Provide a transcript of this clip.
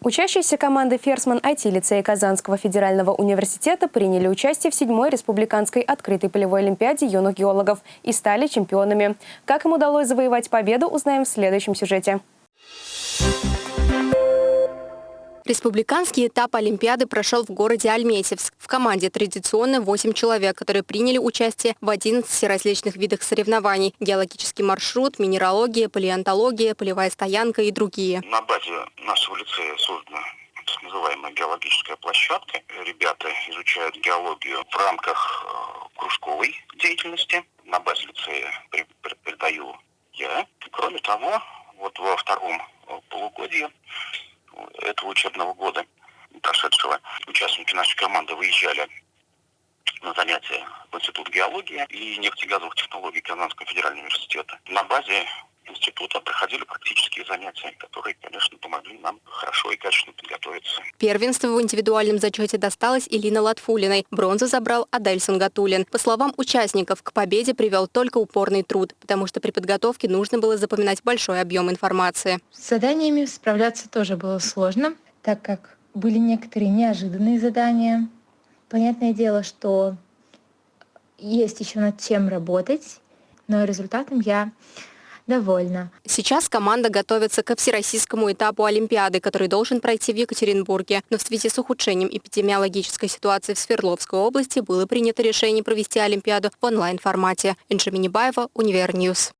Учащиеся команды «Ферсман IT-лицея Казанского федерального университета приняли участие в седьмой республиканской открытой полевой олимпиаде юных геологов и стали чемпионами. Как им удалось завоевать победу, узнаем в следующем сюжете. Республиканский этап Олимпиады прошел в городе Альметьевск. В команде традиционно 8 человек, которые приняли участие в 11 различных видах соревнований. Геологический маршрут, минералогия, палеонтология, полевая стоянка и другие. На базе нашего лицея создана так называемая геологическая площадка. Ребята изучают геологию в рамках э, кружковой деятельности. На базе лицея преподаю я. Кроме того, вот во втором э, полугодии учебного года прошедшего участники нашей команды выезжали на занятия в Институт геологии и нефтегазовых технологий Казанского федерального университета. На базе института проходили практические занятия, которые, конечно, помогли нам хорошо и качественно подготовиться. Первенство в индивидуальном зачете досталось Илина Латфулиной. Бронзу забрал Адельсон Гатулин. По словам участников, к победе привел только упорный труд, потому что при подготовке нужно было запоминать большой объем информации. С заданиями справляться тоже было сложно, так как были некоторые неожиданные задания. Понятное дело, что есть еще над чем работать, но результатом я довольна. Сейчас команда готовится ко всероссийскому этапу Олимпиады, который должен пройти в Екатеринбурге. Но в связи с ухудшением эпидемиологической ситуации в Свердловской области было принято решение провести Олимпиаду в онлайн-формате. Инжа Минибаева, Univer News.